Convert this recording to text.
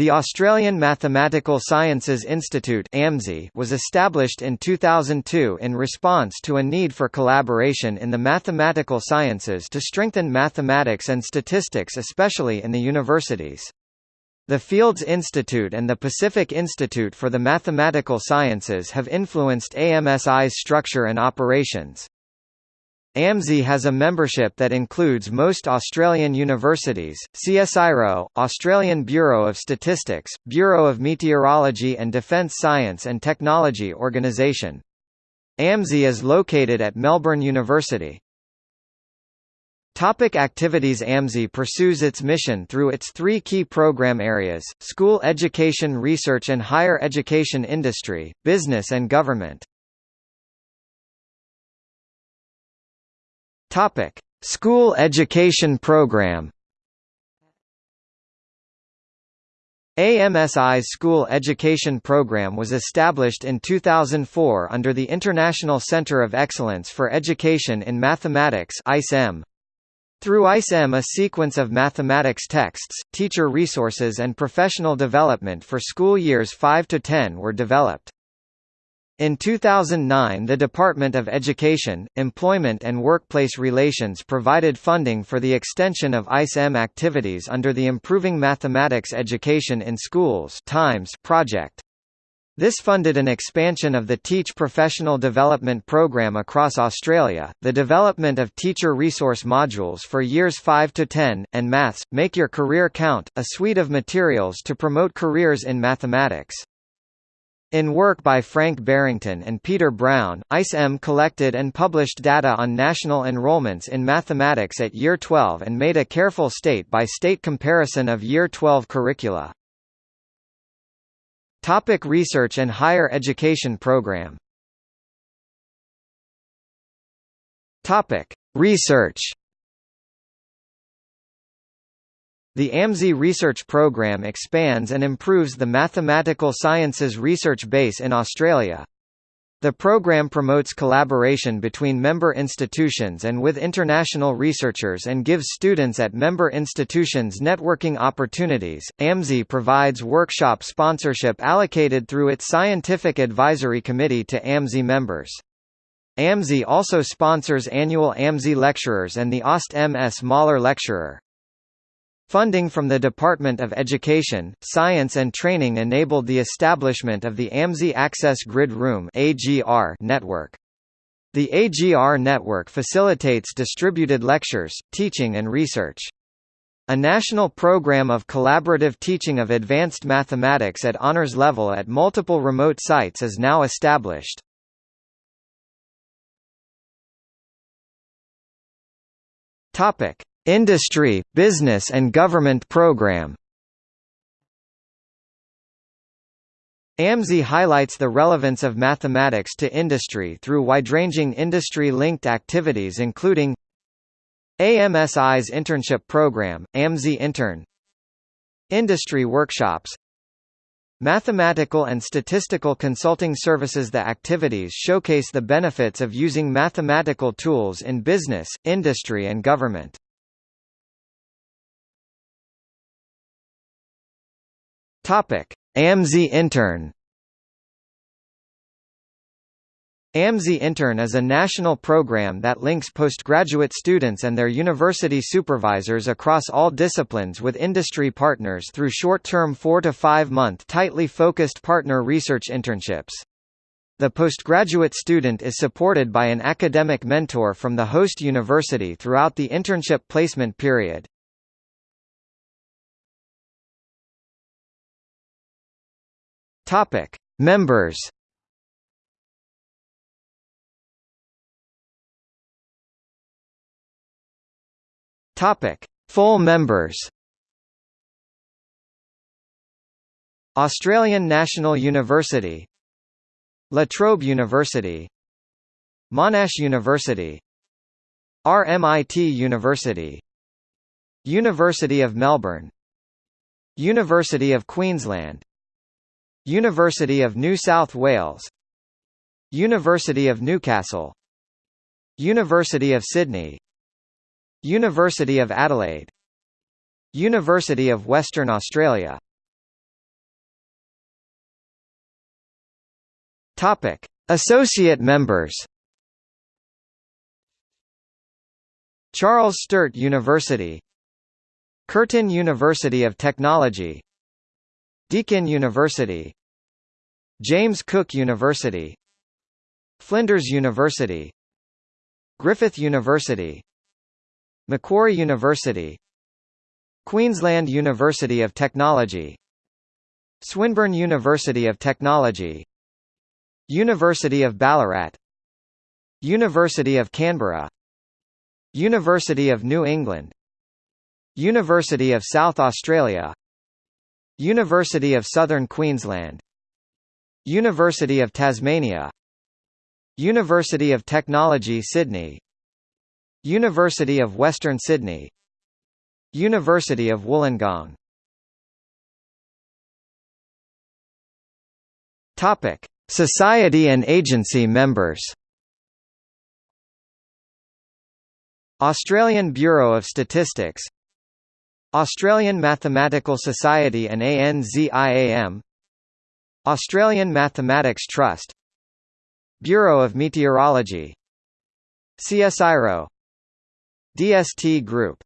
The Australian Mathematical Sciences Institute was established in 2002 in response to a need for collaboration in the mathematical sciences to strengthen mathematics and statistics especially in the universities. The Fields Institute and the Pacific Institute for the Mathematical Sciences have influenced AMSI's structure and operations. AMSI has a membership that includes most Australian universities, CSIRO, Australian Bureau of Statistics, Bureau of Meteorology and Defence Science and Technology Organisation. AMSI is located at Melbourne University. Topic activities AMSI pursues its mission through its three key program areas, school education research and higher education industry, business and government. Topic: School Education Program. AMSI's School Education Program was established in 2004 under the International Centre of Excellence for Education in Mathematics ICEM. Through ICEM a sequence of mathematics texts, teacher resources and professional development for school years 5 to 10 were developed. In 2009 the Department of Education, Employment and Workplace Relations provided funding for the extension of ICEM activities under the Improving Mathematics Education in Schools Times project. This funded an expansion of the Teach Professional Development Programme across Australia, the development of teacher resource modules for years 5 to 10, and Maths, Make Your Career Count, a suite of materials to promote careers in mathematics. In work by Frank Barrington and Peter Brown, ICEM collected and published data on national enrollments in mathematics at Year 12 and made a careful state-by-state -state comparison of Year 12 curricula. Topic research and higher education program Topic: Research The AMSI research program expands and improves the mathematical sciences research base in Australia. The program promotes collaboration between member institutions and with international researchers and gives students at member institutions networking opportunities. AMSI provides workshop sponsorship allocated through its Scientific Advisory Committee to AMSI members. AMSI also sponsors annual AMSI lecturers and the AustMS Mahler Lecturer. Funding from the Department of Education, Science and Training enabled the establishment of the AMSI Access Grid Room network. The AGR network facilitates distributed lectures, teaching and research. A national program of collaborative teaching of advanced mathematics at honors level at multiple remote sites is now established. Topic: Industry, Business and Government Program AMSI highlights the relevance of mathematics to industry through wide-ranging industry-linked activities including AMSI's internship program, AMSI Intern Industry workshops Mathematical and statistical consulting services The activities showcase the benefits of using mathematical tools in business, industry and government. Topic: AMSI Intern. AMSI Intern is a national program that links postgraduate students and their university supervisors across all disciplines with industry partners through short-term 4 to 5 month tightly focused partner research internships. The postgraduate student is supported by an academic mentor from the host university throughout the internship placement period. Topic: Members. Topic: Full members. Australian National University La Trobe University Monash University RMIT University University of Melbourne University of Queensland University of New South Wales University of Newcastle University of Sydney University of Adelaide University of Western Australia. Topic Associate members. Charles Sturt University Curtin University of Technology Deakin University James Cook University Flinders University Griffith University Macquarie University Queensland University of Technology Swinburne University of Technology University of Ballarat University of Canberra University of New England University of South Australia University of Southern Queensland University of Tasmania. University of Technology Sydney. University of Western Sydney. University of Wollongong. Topic Society and agency members. Australian Bureau of Statistics. Australian Mathematical Society and ANZIAM Australian Mathematics Trust Bureau of Meteorology CSIRO DST Group